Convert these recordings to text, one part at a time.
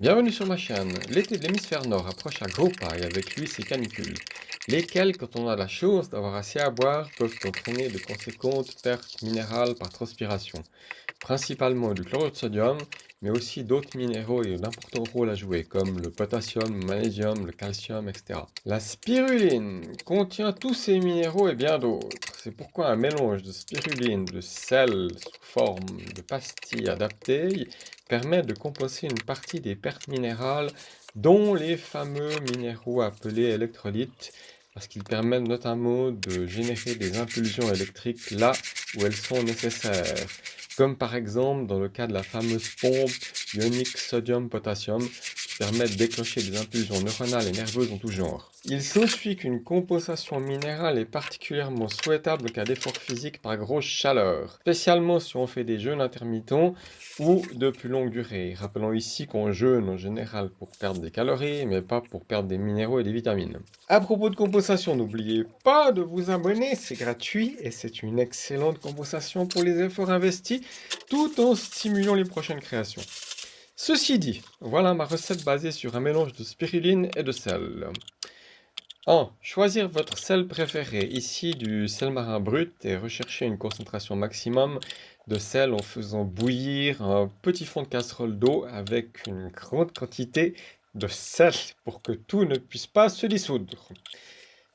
Bienvenue sur ma chaîne. L'été de l'hémisphère nord approche à gros et avec lui ses canicules, lesquelles, quand on a la chance d'avoir assez à boire, peuvent entraîner de conséquentes pertes minérales par transpiration, principalement du chlorure de sodium, mais aussi d'autres minéraux et d'importants rôles à jouer, comme le potassium, le magnésium, le calcium, etc. La spiruline contient tous ces minéraux et bien d'autres. C'est pourquoi un mélange de spiruline, de sel sous forme de pastilles adaptées permet de compenser une partie des pertes minérales, dont les fameux minéraux appelés électrolytes, parce qu'ils permettent notamment de générer des impulsions électriques là où elles sont nécessaires, comme par exemple dans le cas de la fameuse pompe ionique sodium-potassium qui permet de déclencher des impulsions neuronales et nerveuses en tout genre. Il s'ensuit qu'une compensation minérale est particulièrement souhaitable qu'à d'efforts physiques par grosse chaleur, spécialement si on fait des jeûnes intermittents ou de plus longue durée. Rappelons ici qu'on jeûne en général pour perdre des calories, mais pas pour perdre des minéraux et des vitamines. À propos de compensation, n'oubliez pas de vous abonner, c'est gratuit et c'est une excellente compensation pour les efforts investis, tout en stimulant les prochaines créations. Ceci dit, voilà ma recette basée sur un mélange de spiruline et de sel. 1. Choisir votre sel préféré, ici du sel marin brut, et rechercher une concentration maximum de sel en faisant bouillir un petit fond de casserole d'eau avec une grande quantité de sel pour que tout ne puisse pas se dissoudre.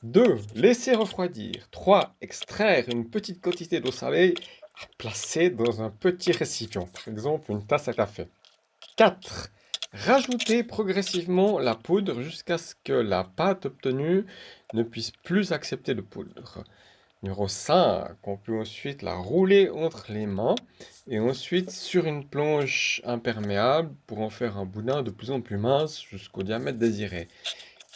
2. Laisser refroidir. 3. Extraire une petite quantité d'eau salée à placer dans un petit récipient, par exemple une tasse à café. 4. Rajoutez progressivement la poudre jusqu'à ce que la pâte obtenue ne puisse plus accepter de poudre. Numéro 5, on peut ensuite la rouler entre les mains et ensuite sur une planche imperméable pour en faire un boudin de plus en plus mince jusqu'au diamètre désiré.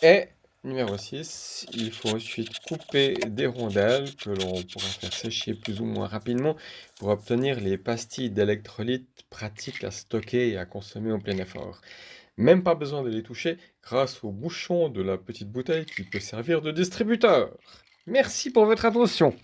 Et Numéro 6, il faut ensuite couper des rondelles que l'on pourra faire sécher plus ou moins rapidement pour obtenir les pastilles d'électrolytes pratiques à stocker et à consommer en plein effort. Même pas besoin de les toucher grâce au bouchon de la petite bouteille qui peut servir de distributeur. Merci pour votre attention.